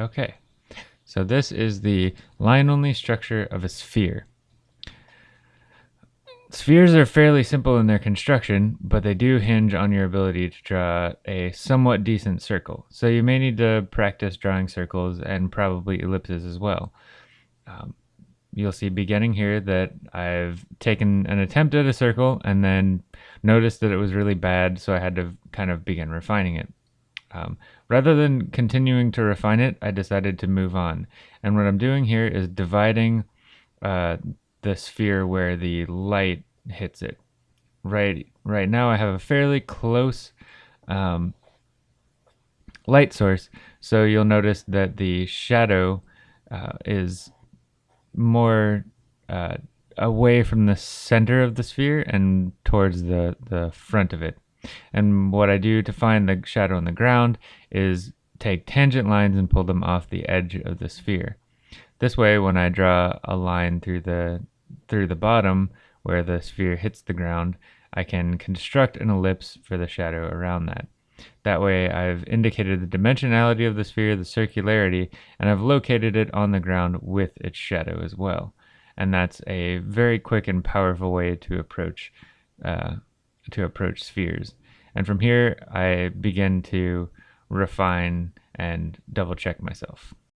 Okay, so this is the line-only structure of a sphere. Spheres are fairly simple in their construction, but they do hinge on your ability to draw a somewhat decent circle. So you may need to practice drawing circles and probably ellipses as well. Um, you'll see beginning here that I've taken an attempt at a circle and then noticed that it was really bad, so I had to kind of begin refining it. Um, rather than continuing to refine it, I decided to move on. And what I'm doing here is dividing uh, the sphere where the light hits it. Right, right now I have a fairly close um, light source, so you'll notice that the shadow uh, is more uh, away from the center of the sphere and towards the, the front of it. And what I do to find the shadow on the ground is take tangent lines and pull them off the edge of the sphere. This way, when I draw a line through the through the bottom where the sphere hits the ground, I can construct an ellipse for the shadow around that. That way I've indicated the dimensionality of the sphere, the circularity, and I've located it on the ground with its shadow as well. And that's a very quick and powerful way to approach uh, to approach spheres. And from here, I begin to refine and double check myself.